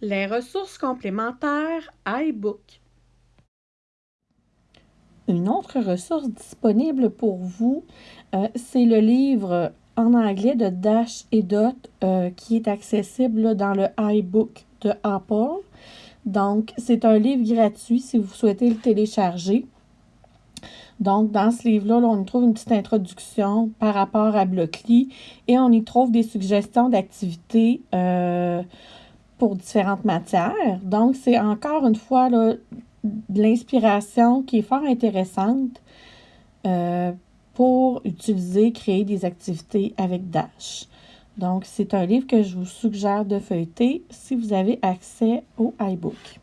Les ressources complémentaires iBook. Une autre ressource disponible pour vous, euh, c'est le livre en anglais de Dash et Dot euh, qui est accessible dans le iBook de Apple. Donc, c'est un livre gratuit si vous souhaitez le télécharger. Donc, dans ce livre-là, on y trouve une petite introduction par rapport à Blockly et on y trouve des suggestions d'activités euh, pour différentes matières. Donc, c'est encore une fois l'inspiration qui est fort intéressante euh, pour utiliser, créer des activités avec Dash. Donc, c'est un livre que je vous suggère de feuilleter si vous avez accès au iBook.